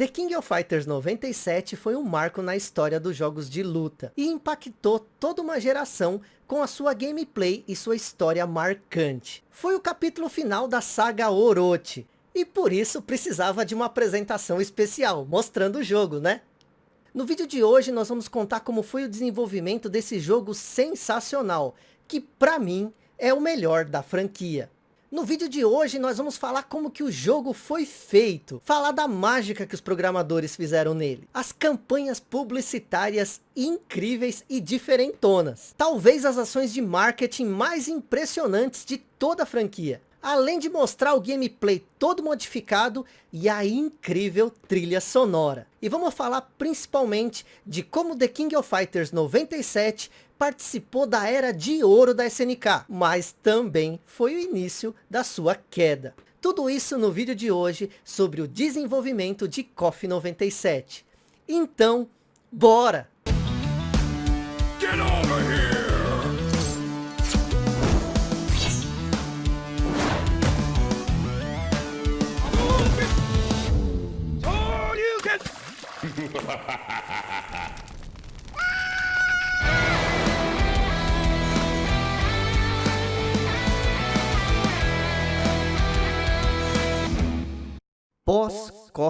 The King of Fighters 97 foi um marco na história dos jogos de luta e impactou toda uma geração com a sua gameplay e sua história marcante. Foi o capítulo final da saga Orochi e por isso precisava de uma apresentação especial, mostrando o jogo, né? No vídeo de hoje nós vamos contar como foi o desenvolvimento desse jogo sensacional, que para mim é o melhor da franquia. No vídeo de hoje nós vamos falar como que o jogo foi feito, falar da mágica que os programadores fizeram nele, as campanhas publicitárias incríveis e diferentonas, talvez as ações de marketing mais impressionantes de toda a franquia, além de mostrar o gameplay todo modificado e a incrível trilha sonora. E vamos falar principalmente de como The King of Fighters 97 participou da era de ouro da SNK, mas também foi o início da sua queda. Tudo isso no vídeo de hoje sobre o desenvolvimento de KOF 97. Então, bora!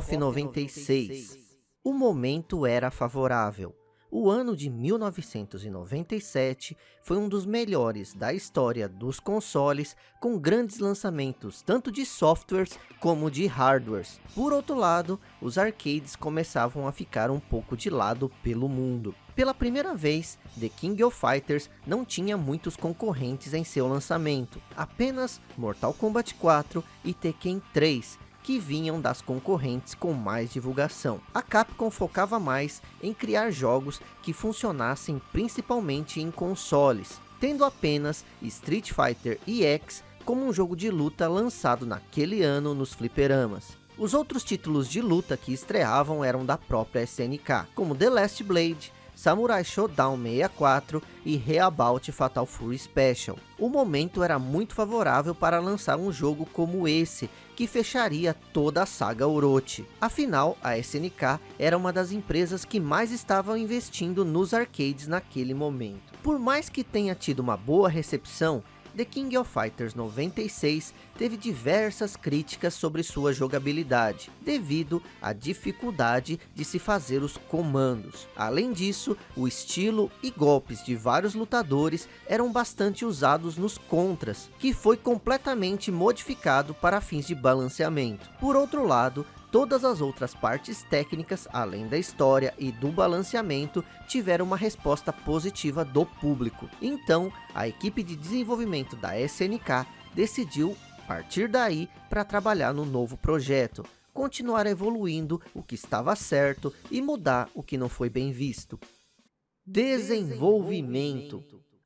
Pós-KOF 96, o momento era favorável. O ano de 1997 foi um dos melhores da história dos consoles, com grandes lançamentos tanto de softwares como de hardwares. Por outro lado, os arcades começavam a ficar um pouco de lado pelo mundo. Pela primeira vez, The King of Fighters não tinha muitos concorrentes em seu lançamento, apenas Mortal Kombat 4 e Tekken 3, que vinham das concorrentes com mais divulgação. A Capcom focava mais em criar jogos que funcionassem principalmente em consoles, tendo apenas Street Fighter EX como um jogo de luta lançado naquele ano nos fliperamas. Os outros títulos de luta que estreavam eram da própria SNK, como The Last Blade, Samurai Shodown 64 e Reabout Fatal Fury Special. O momento era muito favorável para lançar um jogo como esse, que fecharia toda a saga Orochi. Afinal, a SNK era uma das empresas que mais estavam investindo nos arcades naquele momento. Por mais que tenha tido uma boa recepção, The King of Fighters 96 teve diversas críticas sobre sua jogabilidade, devido à dificuldade de se fazer os comandos. Além disso, o estilo e golpes de vários lutadores eram bastante usados nos contras, que foi completamente modificado para fins de balanceamento. Por outro lado, Todas as outras partes técnicas, além da história e do balanceamento, tiveram uma resposta positiva do público. Então, a equipe de desenvolvimento da SNK decidiu partir daí para trabalhar no novo projeto, continuar evoluindo o que estava certo e mudar o que não foi bem visto. Desenvolvimento.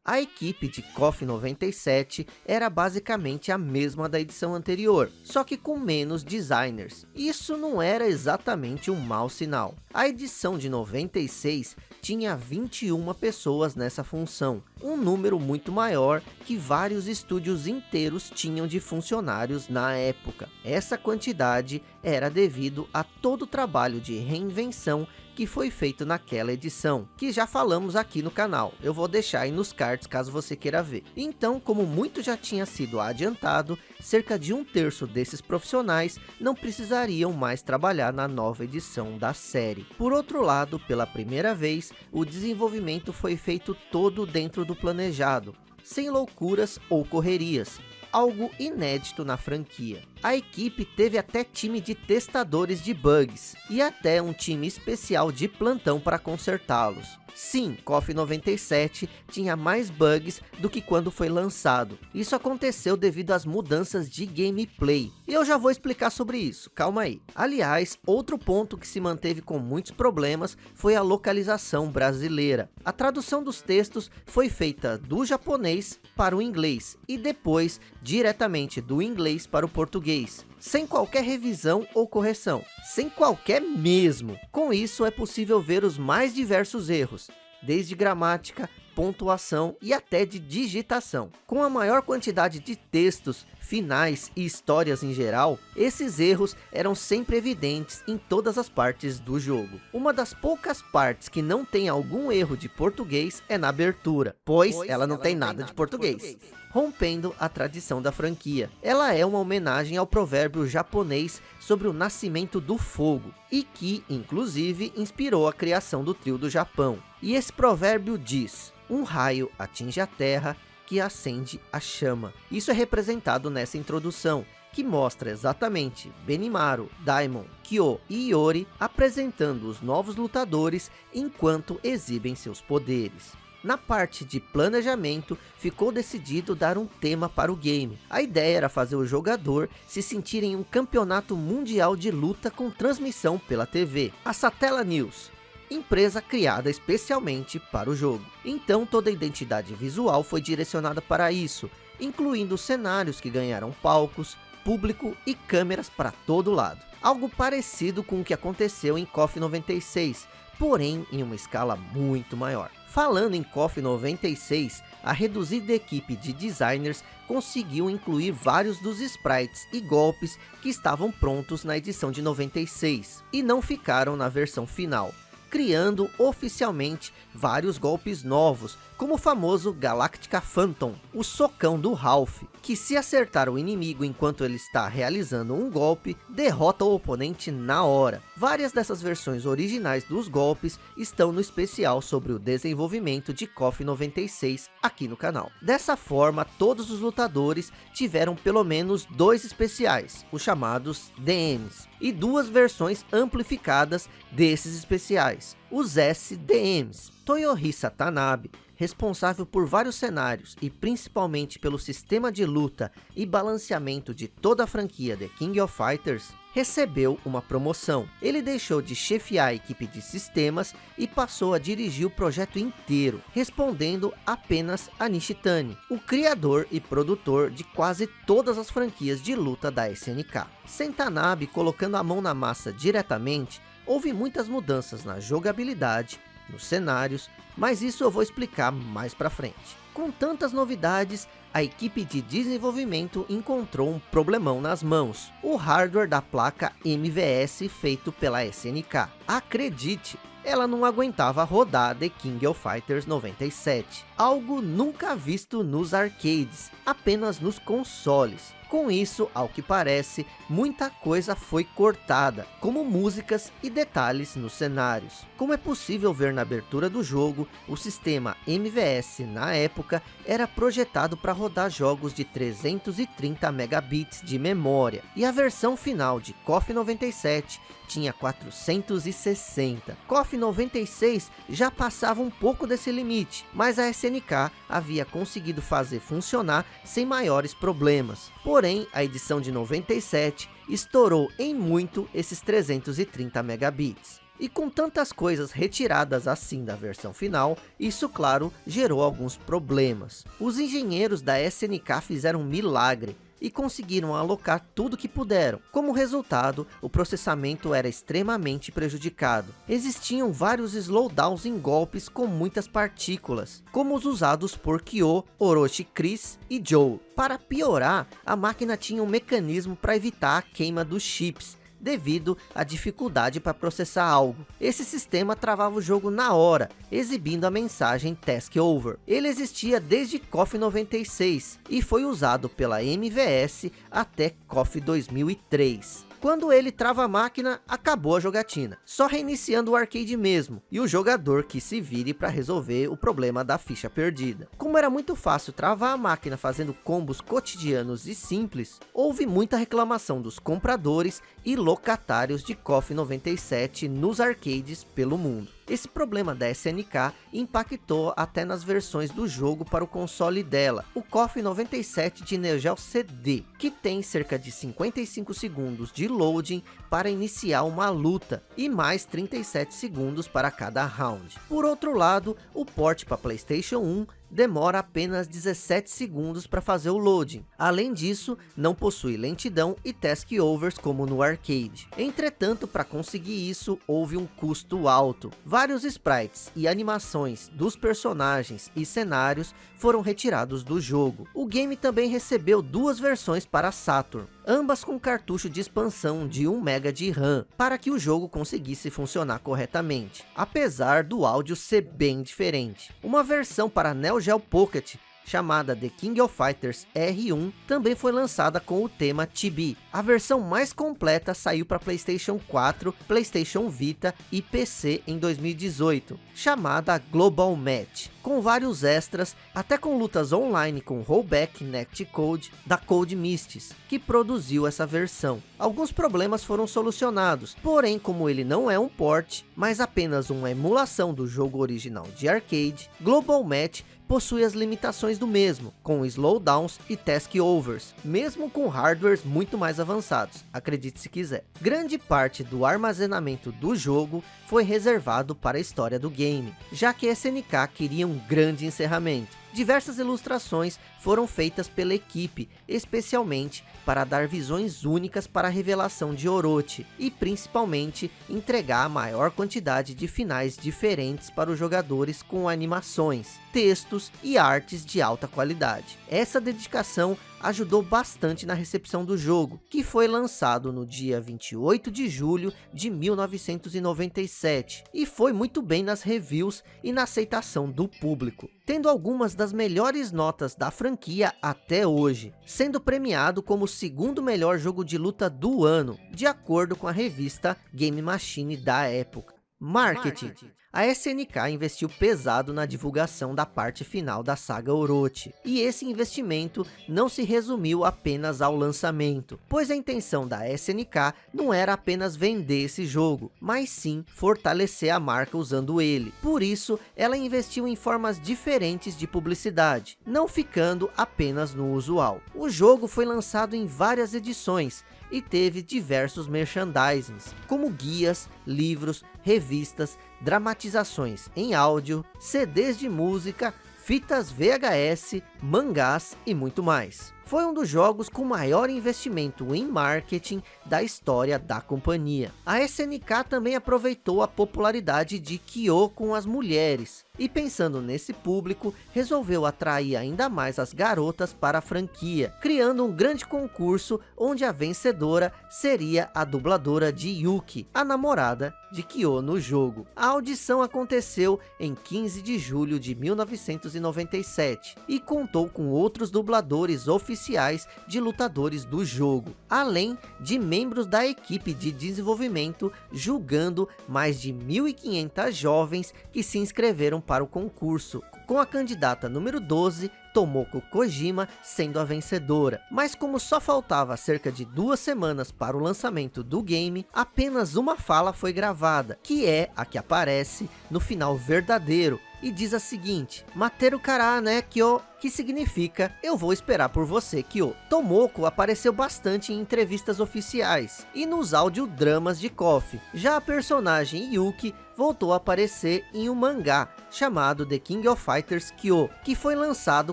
A equipe de KOF 97 era basicamente a mesma da edição anterior, só que com menos designers. Isso não era exatamente um mau sinal. A edição de 96 tinha 21 pessoas nessa função, um número muito maior que vários estúdios inteiros tinham de funcionários na época. Essa quantidade era devido a todo o trabalho de reinvenção que foi feito naquela edição, que já falamos aqui no canal. Eu vou deixar aí nos cards caso você queira ver. Então, como muito já tinha sido adiantado, cerca de um terço desses profissionais não precisariam mais trabalhar na nova edição da série. Por outro lado, pela primeira vez, o desenvolvimento foi feito todo dentro do planejado, sem loucuras ou correrias, algo inédito na franquia. A equipe teve até time de testadores de bugs e até um time especial de plantão para consertá-los. Sim, KOF 97 tinha mais bugs do que quando foi lançado. Isso aconteceu devido às mudanças de gameplay. E eu já vou explicar sobre isso, calma aí. Aliás, outro ponto que se manteve com muitos problemas foi a localização brasileira. A tradução dos textos foi feita do japonês para o inglês e depois diretamente do inglês para o português sem qualquer revisão ou correção, sem qualquer mesmo. Com isso é possível ver os mais diversos erros, desde gramática, pontuação e até de digitação. Com a maior quantidade de textos, finais e histórias em geral, esses erros eram sempre evidentes em todas as partes do jogo. Uma das poucas partes que não tem algum erro de português é na abertura, pois, pois ela não ela tem não nada, tem de, português. de português. Rompendo a tradição da franquia. Ela é uma homenagem ao provérbio japonês sobre o nascimento do fogo, e que, inclusive, inspirou a criação do trio do Japão. E esse provérbio diz, um raio atinge a terra que acende a chama. Isso é representado nessa introdução, que mostra exatamente Benimaru, Daimon, Kyo e Iori apresentando os novos lutadores enquanto exibem seus poderes. Na parte de planejamento, ficou decidido dar um tema para o game. A ideia era fazer o jogador se sentir em um campeonato mundial de luta com transmissão pela TV. A Satella News, empresa criada especialmente para o jogo. Então toda a identidade visual foi direcionada para isso, incluindo cenários que ganharam palcos, público e câmeras para todo lado. Algo parecido com o que aconteceu em KOF 96, porém em uma escala muito maior. Falando em KOF 96, a reduzida equipe de designers conseguiu incluir vários dos sprites e golpes que estavam prontos na edição de 96, e não ficaram na versão final criando oficialmente vários golpes novos, como o famoso Galactica Phantom, o socão do Ralph, que se acertar o inimigo enquanto ele está realizando um golpe, derrota o oponente na hora. Várias dessas versões originais dos golpes estão no especial sobre o desenvolvimento de KOF 96 aqui no canal. Dessa forma, todos os lutadores tiveram pelo menos dois especiais, os chamados DMs, e duas versões amplificadas desses especiais, os SDMs. Toyohisa Tanabe, responsável por vários cenários e principalmente pelo sistema de luta e balanceamento de toda a franquia The King of Fighters, recebeu uma promoção. Ele deixou de chefiar a equipe de sistemas e passou a dirigir o projeto inteiro, respondendo apenas a Nishitani, o criador e produtor de quase todas as franquias de luta da SNK. Sentanabe colocando a mão na massa diretamente, houve muitas mudanças na jogabilidade, nos cenários, mas isso eu vou explicar mais para frente. Com tantas novidades, a equipe de desenvolvimento encontrou um problemão nas mãos. O hardware da placa MVS feito pela SNK. Acredite, ela não aguentava rodar The King of Fighters 97. Algo nunca visto nos arcades, apenas nos consoles. Com isso, ao que parece, muita coisa foi cortada, como músicas e detalhes nos cenários. Como é possível ver na abertura do jogo, o sistema MVS na época era projetado para rodar jogos de 330 megabits de memória, e a versão final de KOF 97 tinha 460. KOF 96 já passava um pouco desse limite, mas a SNK havia conseguido fazer funcionar sem maiores problemas. Porém, a edição de 97 estourou em muito esses 330 megabits. E com tantas coisas retiradas assim da versão final, isso claro gerou alguns problemas. Os engenheiros da SNK fizeram um milagre e conseguiram alocar tudo que puderam. Como resultado, o processamento era extremamente prejudicado. Existiam vários slowdowns em golpes com muitas partículas, como os usados por Kyo, Orochi Chris e Joe. Para piorar, a máquina tinha um mecanismo para evitar a queima dos chips, devido à dificuldade para processar algo. Esse sistema travava o jogo na hora, exibindo a mensagem Task Over. Ele existia desde KOF 96 e foi usado pela MVS até KOF 2003. Quando ele trava a máquina, acabou a jogatina. Só reiniciando o arcade mesmo, e o jogador que se vire para resolver o problema da ficha perdida. Como era muito fácil travar a máquina fazendo combos cotidianos e simples, houve muita reclamação dos compradores e locatários de KOF 97 nos arcades pelo mundo. Esse problema da SNK impactou até nas versões do jogo para o console dela, o KOF 97 de Neo Geo CD, que tem cerca de 55 segundos de loading para iniciar uma luta e mais 37 segundos para cada round. Por outro lado, o port para Playstation 1 demora apenas 17 segundos para fazer o loading. Além disso, não possui lentidão e task overs como no arcade. Entretanto, para conseguir isso, houve um custo alto. Vários sprites e animações dos personagens e cenários foram retirados do jogo. O game também recebeu duas versões para Saturn, ambas com cartucho de expansão de 1 MB de RAM, para que o jogo conseguisse funcionar corretamente, apesar do áudio ser bem diferente. Uma versão para Neo Geo Pocket chamada The King of Fighters R1, também foi lançada com o tema Chibi. A versão mais completa saiu para Playstation 4, Playstation Vita e PC em 2018, chamada Global Match, com vários extras, até com lutas online com rollback netcode da Code Mists, que produziu essa versão. Alguns problemas foram solucionados, porém como ele não é um port, mas apenas uma emulação do jogo original de arcade, Global Match possui as limitações do mesmo, com slowdowns e task overs, mesmo com hardwares muito mais avançados, acredite se quiser. Grande parte do armazenamento do jogo foi reservado para a história do game, já que SNK queria um grande encerramento. Diversas ilustrações foram feitas pela equipe, especialmente para dar visões únicas para a revelação de Orochi, e principalmente entregar a maior quantidade de finais diferentes para os jogadores com animações, textos e artes de alta qualidade. Essa dedicação ajudou bastante na recepção do jogo, que foi lançado no dia 28 de julho de 1997, e foi muito bem nas reviews e na aceitação do público, tendo algumas das melhores notas da franquia até hoje, sendo premiado como o segundo melhor jogo de luta do ano, de acordo com a revista Game Machine da época. Marketing. A SNK investiu pesado na divulgação da parte final da saga Orochi, e esse investimento não se resumiu apenas ao lançamento, pois a intenção da SNK não era apenas vender esse jogo, mas sim fortalecer a marca usando ele. Por isso, ela investiu em formas diferentes de publicidade, não ficando apenas no usual. O jogo foi lançado em várias edições, e teve diversos merchandisings, como guias, livros, revistas, dramatizações em áudio, CDs de música, fitas VHS, mangás e muito mais. Foi um dos jogos com maior investimento em marketing da história da companhia. A SNK também aproveitou a popularidade de Kyo com as mulheres, e pensando nesse público, resolveu atrair ainda mais as garotas para a franquia, criando um grande concurso onde a vencedora seria a dubladora de Yuki, a namorada de Kyo no jogo. A audição aconteceu em 15 de julho de 1997 e contou com outros dubladores oficiais de lutadores do jogo, além de membros da equipe de desenvolvimento julgando mais de 1.500 jovens que se inscreveram para o concurso, com a candidata número 12, Tomoko Kojima sendo a vencedora. Mas como só faltava cerca de duas semanas para o lançamento do game, apenas uma fala foi gravada, que é a que aparece no final verdadeiro, e diz a seguinte, Materu kara né kyo, que significa eu vou esperar por você Kyo. Tomoko apareceu bastante em entrevistas oficiais e nos audiodramas de KOF. Já a personagem Yuki voltou a aparecer em um mangá chamado The King of Fighters Kyo, que foi lançado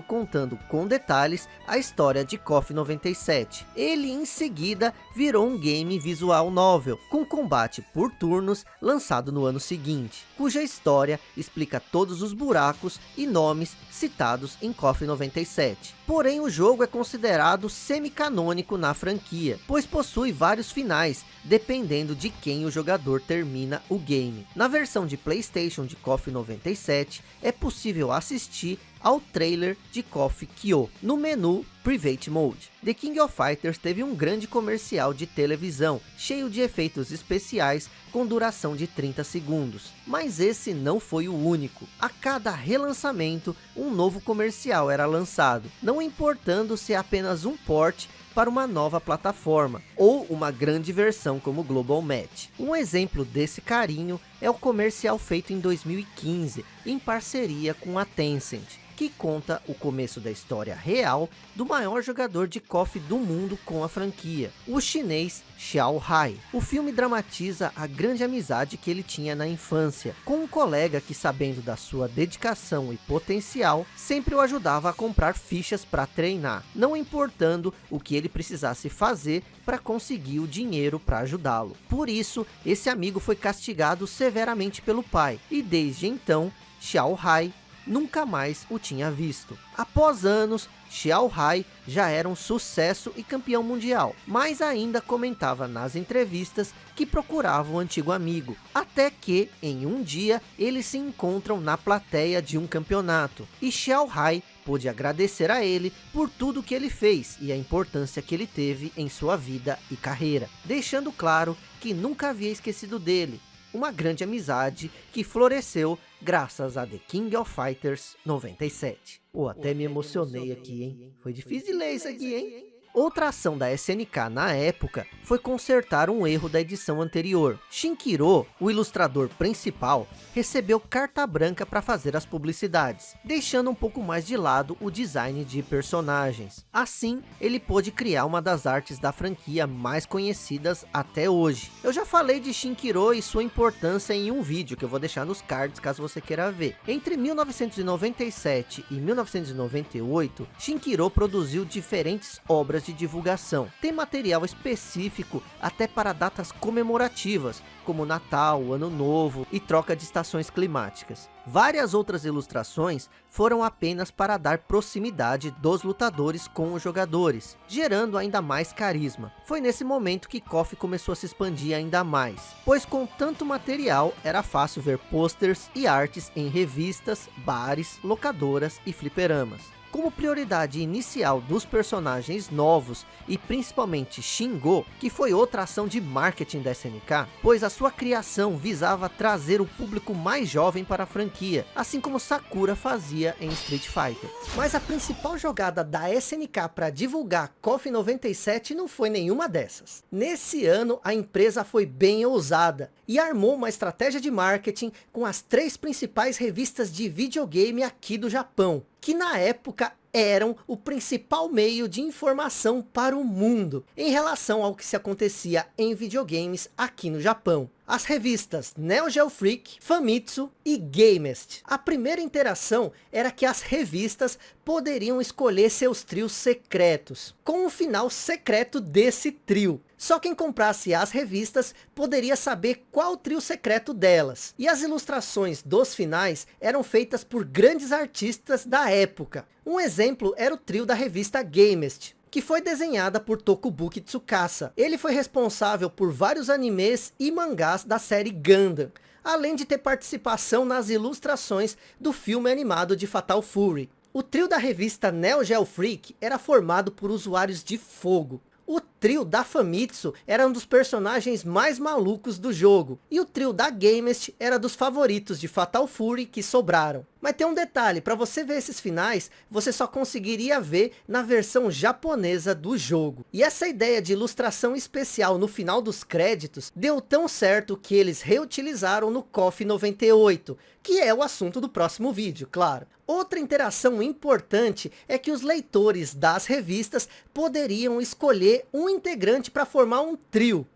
contando com detalhes a história de KOF 97. Ele em seguida virou um game visual novel, com combate por turnos lançado no ano seguinte, cuja história explica todos os buracos e nomes citados em KOF 97. Porém o jogo é considerado semi-canônico na franquia, pois possui vários finais, dependendo de quem o jogador termina o game. Na versão de Playstation de KOF 97, é possível assistir ao trailer de KOF Kyo, no menu Private Mode. The King of Fighters teve um grande comercial de televisão, cheio de efeitos especiais com duração de 30 segundos. Mas esse não foi o único. A cada relançamento, um novo comercial era lançado, não importando se é apenas um port para uma nova plataforma, ou uma grande versão como Global Match. Um exemplo desse carinho é o comercial feito em 2015, em parceria com a Tencent, que conta o começo da história real do maior jogador de KOF do mundo com a franquia, o chinês Xiao Hai. O filme dramatiza a grande amizade que ele tinha na infância, com um colega que sabendo da sua dedicação e potencial, sempre o ajudava a comprar fichas para treinar, não importando o que ele precisasse fazer para conseguir o dinheiro para ajudá-lo. Por isso, esse amigo foi castigado severamente pelo pai, e desde então, Xiao Hai nunca mais o tinha visto. Após anos, Xiao Hai já era um sucesso e campeão mundial, mas ainda comentava nas entrevistas que procurava o antigo amigo, até que, em um dia, eles se encontram na plateia de um campeonato, e Xiao Hai pôde agradecer a ele por tudo que ele fez e a importância que ele teve em sua vida e carreira, deixando claro que nunca havia esquecido dele, uma grande amizade que floresceu graças a The King of Fighters 97. Pô, até me emocionei aqui, hein? Foi difícil de ler isso aqui, hein? Outra ação da SNK na época foi consertar um erro da edição anterior. Shinkiro, o ilustrador principal, recebeu carta branca para fazer as publicidades, deixando um pouco mais de lado o design de personagens. Assim, ele pôde criar uma das artes da franquia mais conhecidas até hoje. Eu já falei de Shinkiro e sua importância em um vídeo que eu vou deixar nos cards caso você queira ver. Entre 1997 e 1998, Shinkiro produziu diferentes obras de divulgação. Tem material específico até para datas comemorativas, como Natal, Ano Novo e troca de estações climáticas. Várias outras ilustrações foram apenas para dar proximidade dos lutadores com os jogadores, gerando ainda mais carisma. Foi nesse momento que KOF começou a se expandir ainda mais, pois com tanto material era fácil ver posters e artes em revistas, bares, locadoras e fliperamas. Como prioridade inicial dos personagens novos e principalmente Shingo, que foi outra ação de marketing da SNK, pois a sua criação visava trazer o público mais jovem para a franquia, assim como Sakura fazia em Street Fighter. Mas a principal jogada da SNK para divulgar KOF 97 não foi nenhuma dessas. Nesse ano a empresa foi bem ousada e armou uma estratégia de marketing com as três principais revistas de videogame aqui do Japão, que na época eram o principal meio de informação para o mundo em relação ao que se acontecia em videogames aqui no Japão. As revistas Neo Geo Freak, Famitsu e Gamest. A primeira interação era que as revistas poderiam escolher seus trios secretos, com o um final secreto desse trio. Só quem comprasse as revistas poderia saber qual trio secreto delas. E as ilustrações dos finais eram feitas por grandes artistas da época. Um exemplo era o trio da revista Gamest, que foi desenhada por Tokubuki Tsukasa. Ele foi responsável por vários animes e mangás da série Gundam, além de ter participação nas ilustrações do filme animado de Fatal Fury. O trio da revista Neo Geo Freak era formado por usuários de fogo, o trio da Famitsu era um dos personagens mais malucos do jogo. E o trio da Gamest era dos favoritos de Fatal Fury que sobraram. Mas tem um detalhe, para você ver esses finais, você só conseguiria ver na versão japonesa do jogo. E essa ideia de ilustração especial no final dos créditos, deu tão certo que eles reutilizaram no KOF 98, que é o assunto do próximo vídeo, claro. Outra interação importante é que os leitores das revistas poderiam escolher um integrante para formar um trio.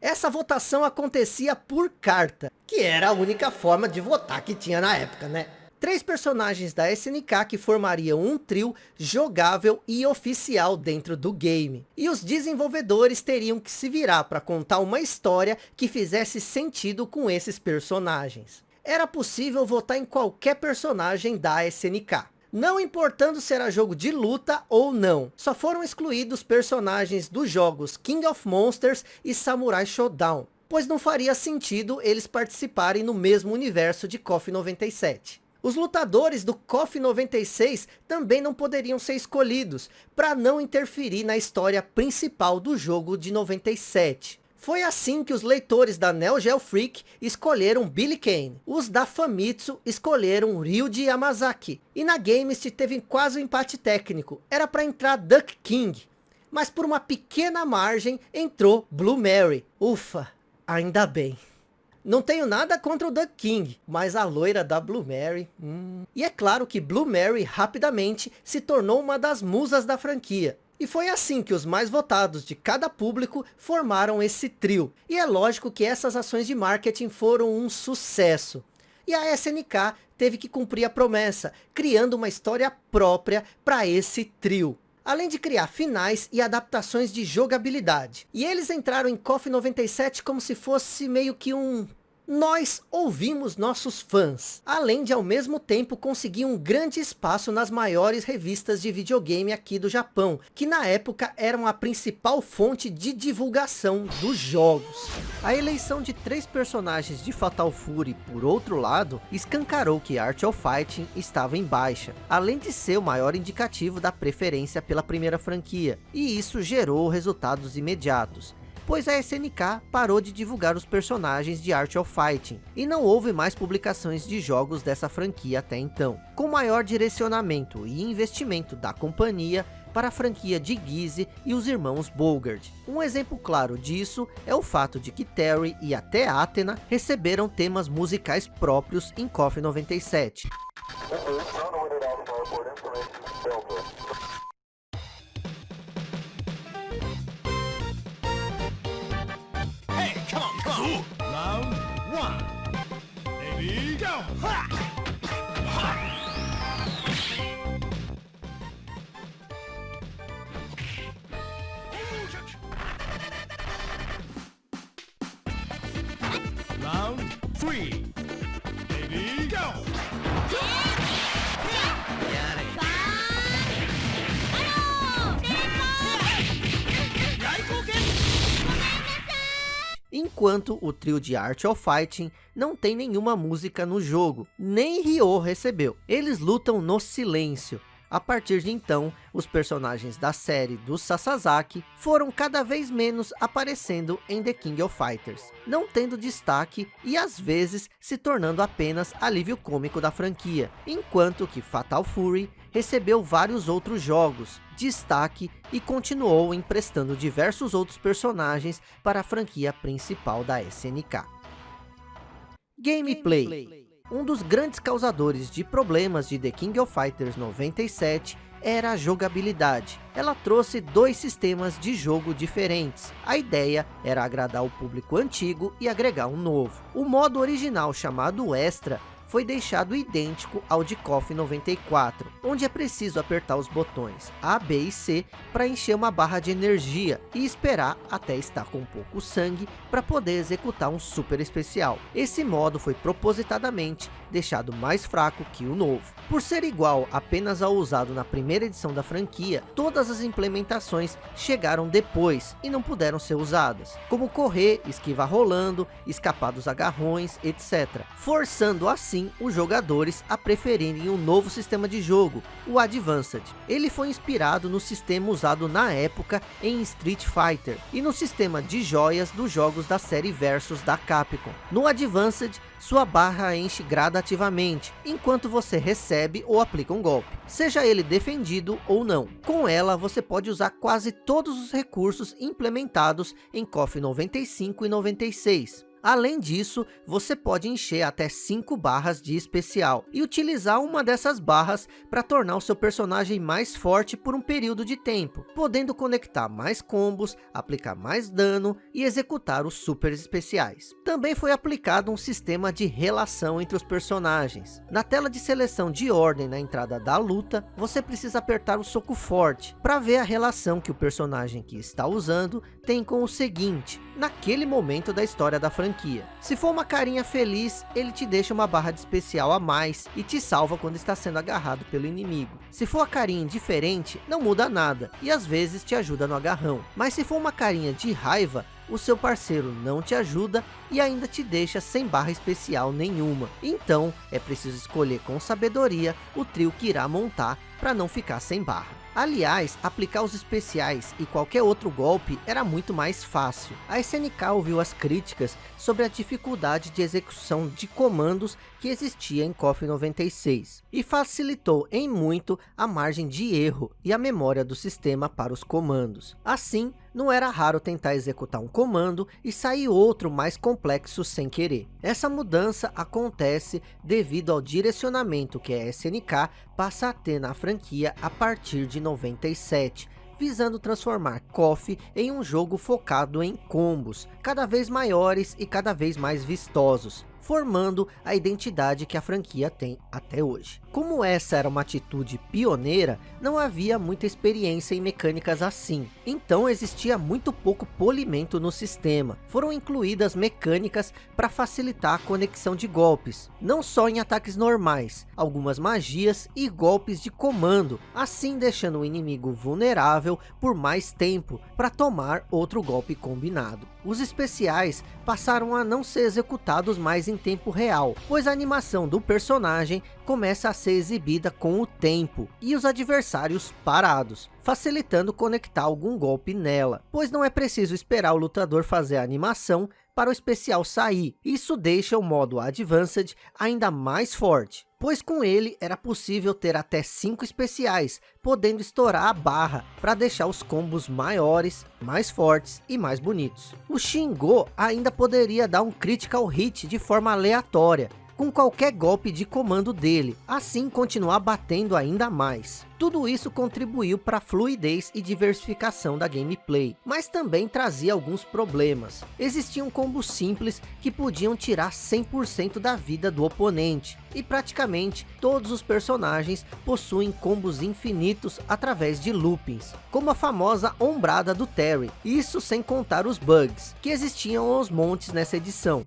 Essa votação acontecia por carta, que era a única forma de votar que tinha na época, né? Três personagens da SNK que formariam um trio jogável e oficial dentro do game. E os desenvolvedores teriam que se virar para contar uma história que fizesse sentido com esses personagens. Era possível votar em qualquer personagem da SNK. Não importando se era jogo de luta ou não. Só foram excluídos personagens dos jogos King of Monsters e Samurai Showdown. Pois não faria sentido eles participarem no mesmo universo de KOF 97. Os lutadores do KOF 96 também não poderiam ser escolhidos, para não interferir na história principal do jogo de 97. Foi assim que os leitores da Neo Geo Freak escolheram Billy Kane. Os da Famitsu escolheram Ryuji Yamazaki. E na Gamest teve quase um empate técnico. Era para entrar Duck King. Mas por uma pequena margem entrou Blue Mary. Ufa, ainda bem. Não tenho nada contra o Duck King, mas a loira da Blue Mary... Hum... E é claro que Blue Mary rapidamente se tornou uma das musas da franquia. E foi assim que os mais votados de cada público formaram esse trio. E é lógico que essas ações de marketing foram um sucesso. E a SNK teve que cumprir a promessa, criando uma história própria para esse trio além de criar finais e adaptações de jogabilidade. E eles entraram em KOF 97 como se fosse meio que um nós ouvimos nossos fãs, além de ao mesmo tempo conseguir um grande espaço nas maiores revistas de videogame aqui do Japão, que na época eram a principal fonte de divulgação dos jogos. A eleição de três personagens de Fatal Fury, por outro lado, escancarou que Art of Fighting estava em baixa, além de ser o maior indicativo da preferência pela primeira franquia, e isso gerou resultados imediatos pois a SNK parou de divulgar os personagens de Art of Fighting, e não houve mais publicações de jogos dessa franquia até então, com maior direcionamento e investimento da companhia para a franquia de Gizzy e os irmãos Bogard. Um exemplo claro disso é o fato de que Terry e até Athena receberam temas musicais próprios em KOF 97. Three, baby, go! Enquanto o trio de Art of Fighting não tem nenhuma música no jogo, nem Ryo recebeu. Eles lutam no silêncio, a partir de então, os personagens da série do Sasazaki foram cada vez menos aparecendo em The King of Fighters, não tendo destaque e às vezes se tornando apenas alívio cômico da franquia, enquanto que Fatal Fury recebeu vários outros jogos, destaque e continuou emprestando diversos outros personagens para a franquia principal da SNK. Gameplay um dos grandes causadores de problemas de The King of Fighters 97 era a jogabilidade. Ela trouxe dois sistemas de jogo diferentes. A ideia era agradar o público antigo e agregar um novo. O modo original chamado Extra foi deixado idêntico ao de KOF 94, onde é preciso apertar os botões A, B e C para encher uma barra de energia e esperar até estar com pouco sangue para poder executar um super especial. Esse modo foi propositadamente deixado mais fraco que o novo. Por ser igual apenas ao usado na primeira edição da franquia, todas as implementações chegaram depois e não puderam ser usadas, como correr, esquivar rolando, escapar dos agarrões, etc. Forçando assim os jogadores a preferirem um novo sistema de jogo, o Advanced. Ele foi inspirado no sistema usado na época em Street Fighter e no sistema de joias dos jogos da série Versus da Capcom. No Advanced, sua barra enche gradativamente, enquanto você recebe ou aplica um golpe, seja ele defendido ou não. Com ela, você pode usar quase todos os recursos implementados em KOF 95 e 96. Além disso, você pode encher até 5 barras de especial e utilizar uma dessas barras para tornar o seu personagem mais forte por um período de tempo, podendo conectar mais combos, aplicar mais dano e executar os super especiais. Também foi aplicado um sistema de relação entre os personagens. Na tela de seleção de ordem na entrada da luta, você precisa apertar o soco forte para ver a relação que o personagem que está usando tem com o seguinte, naquele momento da história da franquia. Se for uma carinha feliz, ele te deixa uma barra de especial a mais e te salva quando está sendo agarrado pelo inimigo. Se for a carinha indiferente, não muda nada e às vezes te ajuda no agarrão. Mas se for uma carinha de raiva, o seu parceiro não te ajuda e ainda te deixa sem barra especial nenhuma. Então, é preciso escolher com sabedoria o trio que irá montar para não ficar sem barra. Aliás, aplicar os especiais e qualquer outro golpe era muito mais fácil. A SNK ouviu as críticas sobre a dificuldade de execução de comandos que existia em KOF 96 e facilitou em muito a margem de erro e a memória do sistema para os comandos. Assim, não era raro tentar executar um comando e sair outro mais complexo sem querer. Essa mudança acontece devido ao direcionamento que a SNK passa a ter na franquia a partir de 97, visando transformar KOF em um jogo focado em combos, cada vez maiores e cada vez mais vistosos formando a identidade que a franquia tem até hoje. Como essa era uma atitude pioneira, não havia muita experiência em mecânicas assim, então existia muito pouco polimento no sistema. Foram incluídas mecânicas para facilitar a conexão de golpes, não só em ataques normais, algumas magias e golpes de comando, assim deixando o inimigo vulnerável por mais tempo para tomar outro golpe combinado. Os especiais passaram a não ser executados mais em tempo real, pois a animação do personagem começa a ser exibida com o tempo e os adversários parados, facilitando conectar algum golpe nela, pois não é preciso esperar o lutador fazer a animação para o especial sair. Isso deixa o modo Advanced ainda mais forte, pois com ele era possível ter até 5 especiais, podendo estourar a barra para deixar os combos maiores, mais fortes e mais bonitos. O Shingo ainda poderia dar um critical hit de forma aleatória, com qualquer golpe de comando dele, assim continuar batendo ainda mais. Tudo isso contribuiu para a fluidez e diversificação da gameplay, mas também trazia alguns problemas. Existiam combos simples que podiam tirar 100% da vida do oponente, e praticamente todos os personagens possuem combos infinitos através de loopings, como a famosa ombrada do Terry, isso sem contar os bugs, que existiam aos montes nessa edição.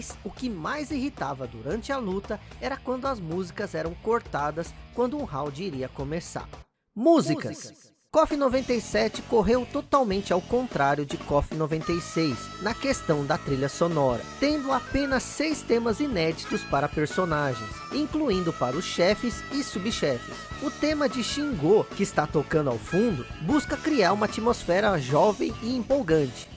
Mas o que mais irritava durante a luta era quando as músicas eram cortadas quando um round iria começar. Músicas. Músicas. KOF 97 correu totalmente ao contrário de KOF 96, na questão da trilha sonora, tendo apenas seis temas inéditos para personagens, incluindo para os chefes e subchefes. O tema de Shingo, que está tocando ao fundo, busca criar uma atmosfera jovem e empolgante,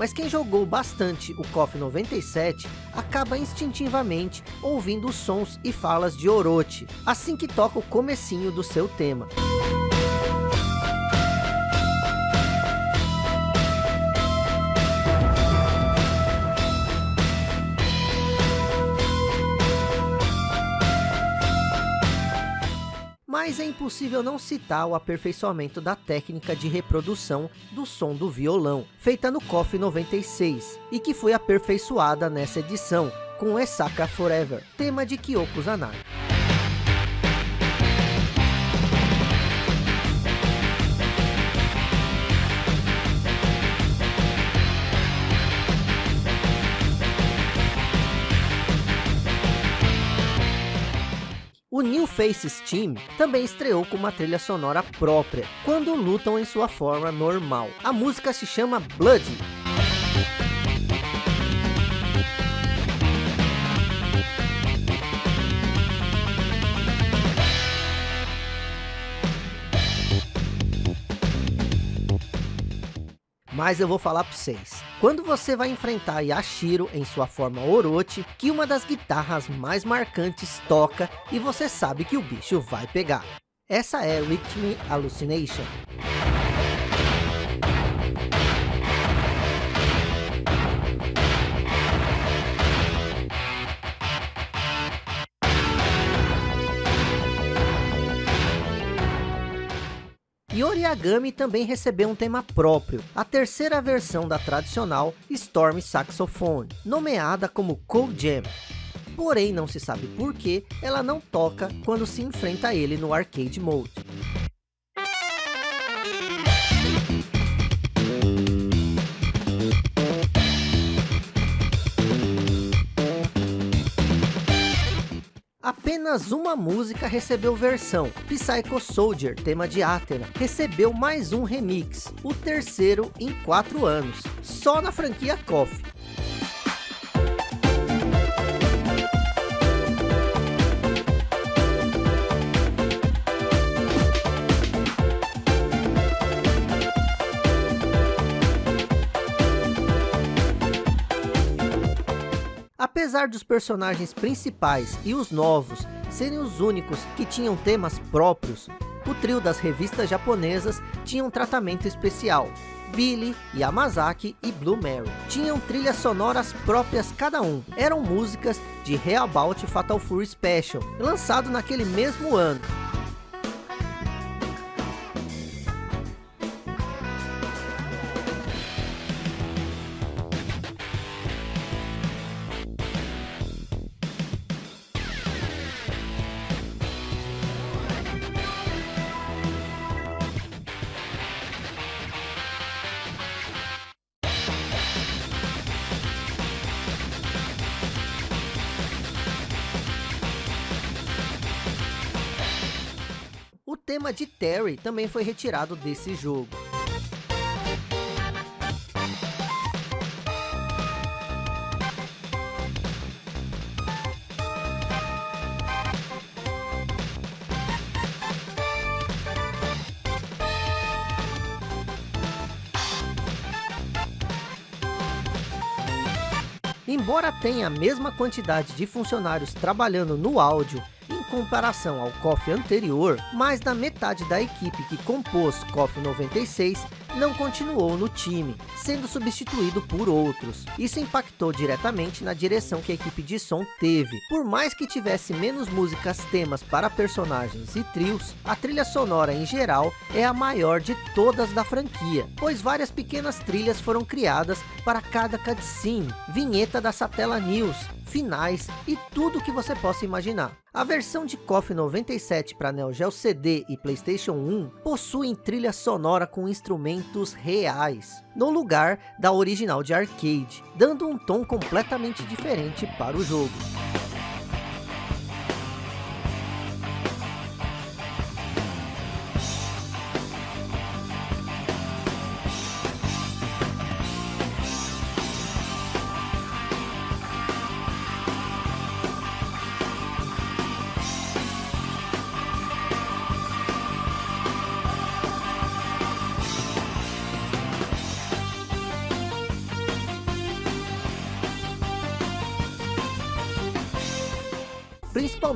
mas quem jogou bastante o KOF 97 acaba instintivamente ouvindo os sons e falas de Orochi, assim que toca o comecinho do seu tema. Mas é impossível não citar o aperfeiçoamento da técnica de reprodução do som do violão, feita no KOF 96, e que foi aperfeiçoada nessa edição, com Esaka Forever, tema de Kyoko Zanai. Faces Team também estreou com uma trilha sonora própria, quando lutam em sua forma normal. A música se chama Blood Mas eu vou falar para vocês. Quando você vai enfrentar Yashiro em sua forma Orochi, que uma das guitarras mais marcantes toca e você sabe que o bicho vai pegar. Essa é Rhythm Hallucination. E Oriagami também recebeu um tema próprio, a terceira versão da tradicional Storm Saxophone, nomeada como Cold Jam. Porém, não se sabe por que ela não toca quando se enfrenta ele no Arcade Mode. Apenas uma música recebeu versão, Psycho Soldier, tema de Athena, recebeu mais um remix, o terceiro em quatro anos, só na franquia KOF. Apesar dos personagens principais e os novos serem os únicos que tinham temas próprios, o trio das revistas japonesas tinha um tratamento especial. Billy, Yamazaki e Blue Mary tinham trilhas sonoras próprias cada um. Eram músicas de Reabout Fatal Fury Special, lançado naquele mesmo ano. Tema de Terry também foi retirado desse jogo. Embora tenha a mesma quantidade de funcionários trabalhando no áudio comparação ao KOF anterior, mais da metade da equipe que compôs KOF 96 não continuou no time, sendo substituído por outros. Isso impactou diretamente na direção que a equipe de som teve. Por mais que tivesse menos músicas temas para personagens e trios, a trilha sonora em geral é a maior de todas da franquia, pois várias pequenas trilhas foram criadas para cada cutscene, vinheta da Satella News, finais e tudo que você possa imaginar. A versão de KOF 97 para Neo Geo CD e Playstation 1 possuem trilha sonora com instrumentos reais, no lugar da original de arcade, dando um tom completamente diferente para o jogo.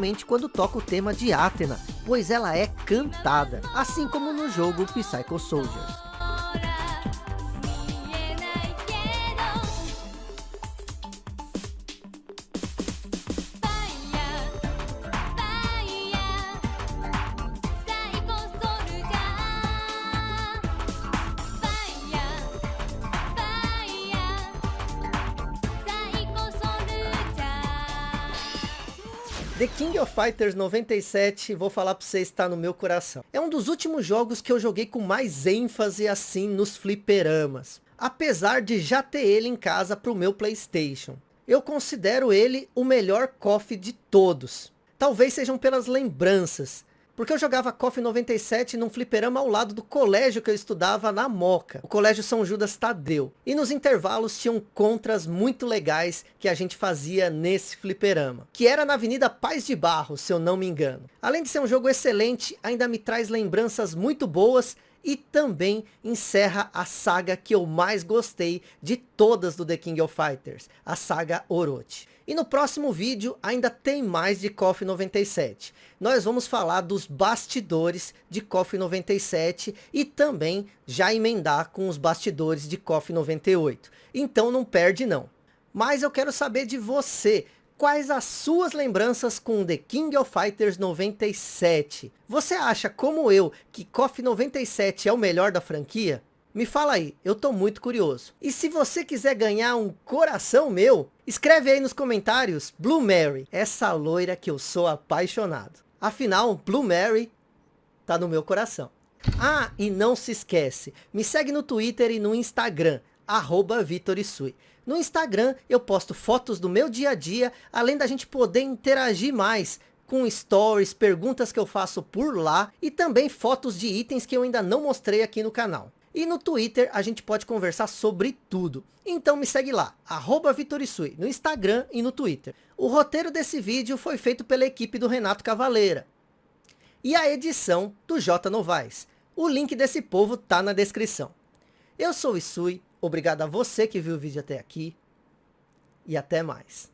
Principalmente quando toca o tema de Athena, pois ela é cantada, assim como no jogo Psycho Soldiers. The King of Fighters 97, vou falar para você, está no meu coração. É um dos últimos jogos que eu joguei com mais ênfase assim nos fliperamas. Apesar de já ter ele em casa para o meu Playstation. Eu considero ele o melhor KOF de todos. Talvez sejam pelas lembranças. Porque eu jogava KOF 97 num fliperama ao lado do colégio que eu estudava na Moca. O colégio São Judas Tadeu. E nos intervalos tinham contras muito legais que a gente fazia nesse fliperama. Que era na Avenida Paz de Barro, se eu não me engano. Além de ser um jogo excelente, ainda me traz lembranças muito boas e também encerra a saga que eu mais gostei de todas do The King of Fighters, a saga Orochi. E no próximo vídeo ainda tem mais de KOF 97. Nós vamos falar dos bastidores de KOF 97 e também já emendar com os bastidores de KOF 98. Então não perde não. Mas eu quero saber de você, quais as suas lembranças com The King of Fighters 97? Você acha, como eu, que KOF 97 é o melhor da franquia? Me fala aí, eu tô muito curioso. E se você quiser ganhar um coração meu, escreve aí nos comentários Blue Mary, essa loira que eu sou apaixonado. Afinal, Blue Mary tá no meu coração. Ah, e não se esquece, me segue no Twitter e no Instagram, arroba Vitorisui. No Instagram eu posto fotos do meu dia a dia, além da gente poder interagir mais com stories, perguntas que eu faço por lá e também fotos de itens que eu ainda não mostrei aqui no canal. E no Twitter a gente pode conversar sobre tudo. Então me segue lá, Vitorisui, no Instagram e no Twitter. O roteiro desse vídeo foi feito pela equipe do Renato Cavaleira. E a edição do J Novaes. O link desse povo tá na descrição. Eu sou o Isui, obrigado a você que viu o vídeo até aqui. E até mais.